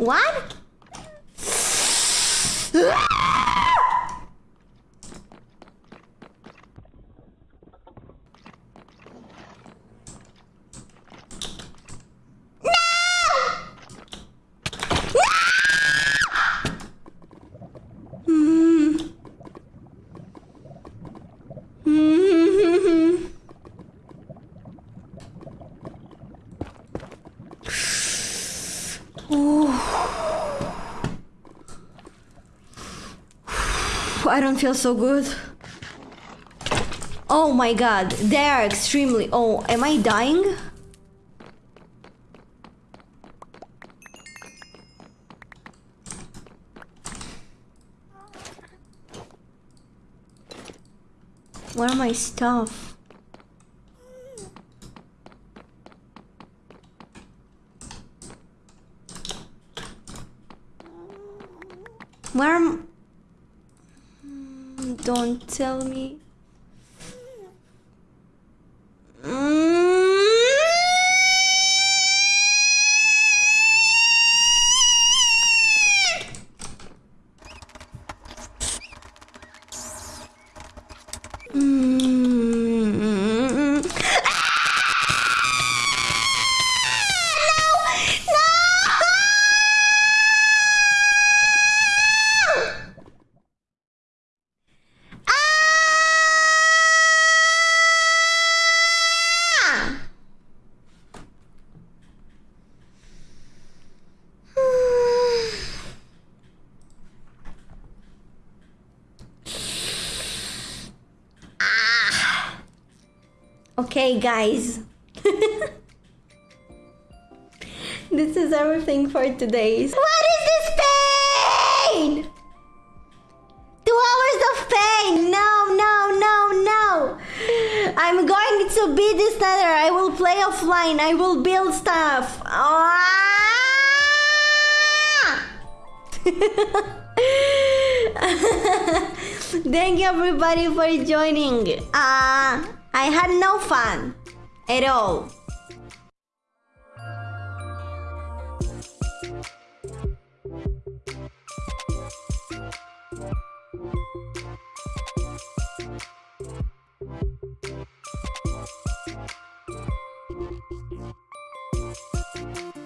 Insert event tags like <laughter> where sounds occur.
What? I don't feel so good. Oh my god, they are extremely... Oh, am I dying? Where are my stuff? Where am... Don't tell me. Okay, guys. <laughs> this is everything for today. What is this pain? Two hours of pain. No, no, no, no. I'm going to beat this nether. I will play offline. I will build stuff. Ah! <laughs> Thank you everybody for joining. Uh, I had no fun at all. Thank